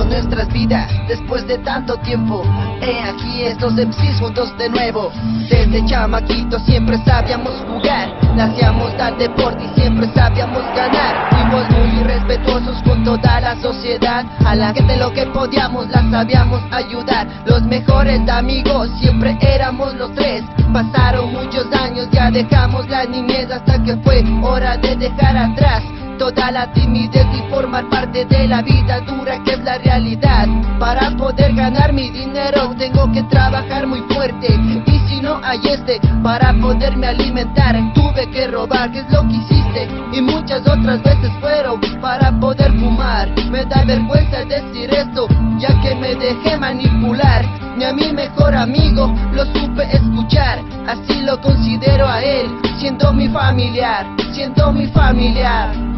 nuestras vidas después de tanto tiempo. He aquí estos MCs juntos de nuevo. Desde chamaquito siempre sabíamos jugar, nacíamos al deporte y siempre sabíamos ganar. Fuimos muy respetuosos con toda la sociedad, a la gente lo que podíamos la sabíamos ayudar. Los mejores amigos siempre éramos los tres. Pasaron muchos años, ya dejamos la niñez hasta que fue hora de dejar atrás toda la timidez y formar parte de la vida dura que es la realidad. Para poder ganar mi dinero tengo que trabajar muy fuerte y si no hay este para poderme alimentar tuve que robar, que es lo que hiciste y muchas otras veces fueron para poder fumar. Me da vergüenza decir esto ya que me dejé manipular. Ni a mi mejor amigo lo supe escuchar, así lo considero a él, siendo mi familiar, siendo mi familiar.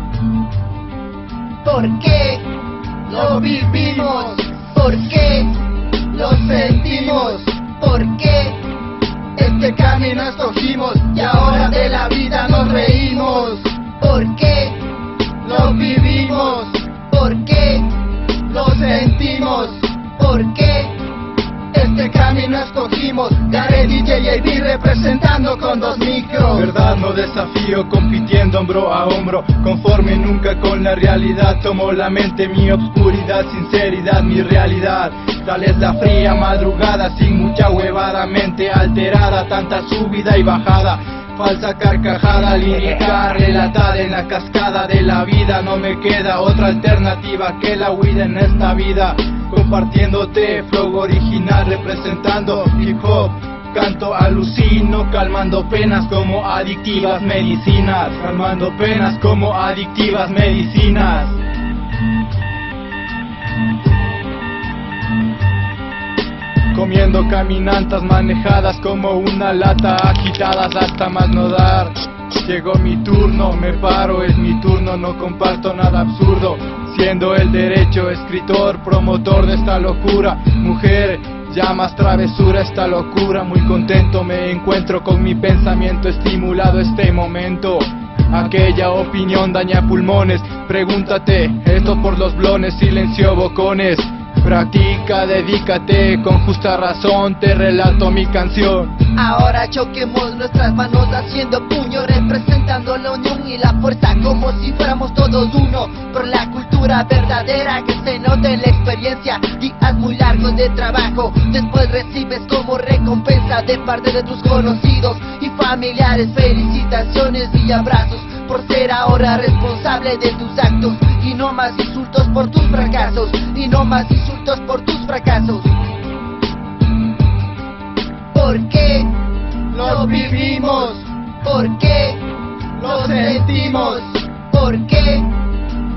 ¿Por qué lo vivimos? ¿Por qué lo sentimos? ¿Por qué este camino escogimos y ahora de la vida nos reímos? ¿Por qué lo vivimos? ¿Por qué lo sentimos? ¿Por qué este camino escogimos? Gare DJ y representando con dos no desafío, compitiendo hombro a hombro Conforme nunca con la realidad. Tomo la mente, mi obscuridad, sinceridad, mi realidad. Tal es la fría madrugada, sin mucha huevada Mente alterada, tanta subida y bajada. Falsa carcajada, lírica relatada en la cascada de la vida. No me queda otra alternativa que la huida en esta vida. Compartiéndote, flow original representando hip hop Canto alucino, calmando penas como adictivas medicinas Calmando penas como adictivas medicinas. Comiendo caminantas manejadas como una lata Agitadas hasta más no dar. Llegó mi turno, me paro, es mi turno No comparto nada absurdo. Siendo el derecho escritor, promotor de esta locura Mujer, ya más travesura esta locura. Muy contento me encuentro con mi pensamiento estimulado este momento. Aquella opinión daña pulmones. Pregúntate, esto por los blones, silencio bocones Practica, dedícate, con justa razón te relato mi canción. Ahora choquemos nuestras manos haciendo puño Representando la unión y la fuerza como si fuéramos todos uno. Por la cultura verdadera que se note en la experiencia Días muy largos de trabajo. Después recibes como recompensa de parte de tus conocidos y familiares. Felicitaciones y abrazos por ser ahora responsable de tus actos Y no más insultos por tus fracasos Y no más insultos por tus fracasos ¿Por qué lo vivimos? ¿Por qué lo sentimos? ¿Por qué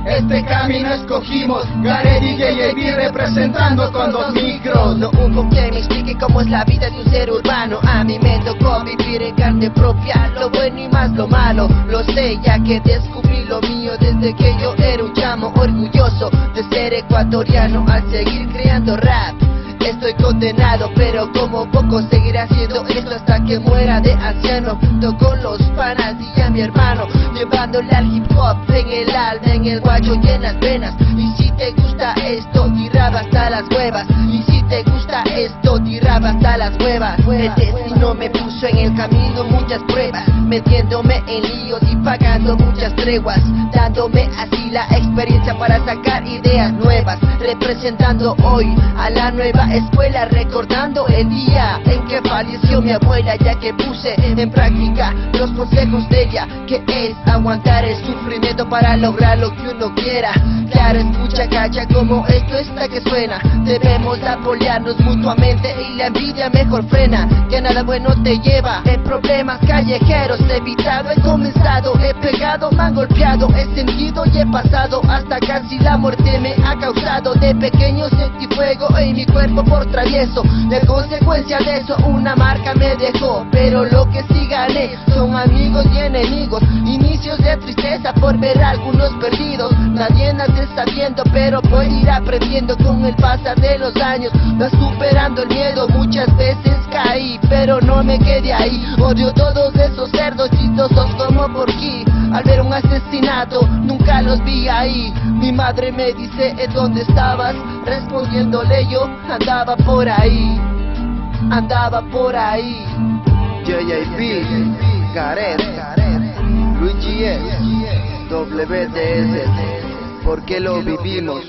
este camino escogimos? Gare DJ y representando con dos micros No hubo quien me explique cómo es la vida de un ser urbano A mí me tocó vivir en carne propia Lo bueno y más lo malo. Lo sé ya que descubrí lo mío Desde que yo era un chamo orgulloso De ser ecuatoriano al seguir creando rap. Estoy condenado, pero como poco seguiré haciendo esto hasta que muera de anciano Junto con los panas y a mi hermano Llevándole al hip hop en el alma, en el guacho y en las venas. Y si te gusta esto, tiraba hasta las huevas hasta las huevas El destino me puso en el camino muchas pruebas Metiéndome en líos y pagando muchas treguas Dándome así la experiencia para sacar ideas nuevas Representando hoy a la nueva escuela Recordando el día en que falleció mi abuela Ya que puse en práctica los consejos de ella Que es aguantar el sufrimiento para lograr lo que uno quiera. Claro, escucha, cacha como esto está que suena. Debemos apoyarnos mutuamente y la envidia mejor frena Que nada bueno te lleva. En problemas callejeros He evitado, he comenzado, he pegado, me han golpeado He sentido y he pasado hasta casi la muerte me ha causado. De pequeño sentí fuego en mi cuerpo por travieso De consecuencia de eso una marca me dejó. Pero lo que sí gané son amigos y enemigos Inicios de tristeza por ver a algunos perdidos. Nadie nace sabiendo pero puede ir aprendiendo con el pasar de los años. Va superando el miedo muchas veces caí, pero no me quedé ahí. Odio todos esos cerdos chistosos como por aquí. Al ver un asesinato, nunca los vi ahí. Mi madre me dice, ¿en dónde estabas? Respondiéndole yo, andaba por ahí. Andaba por ahí. JJP, Gareth, Luigi S, WDS, porque lo vivimos.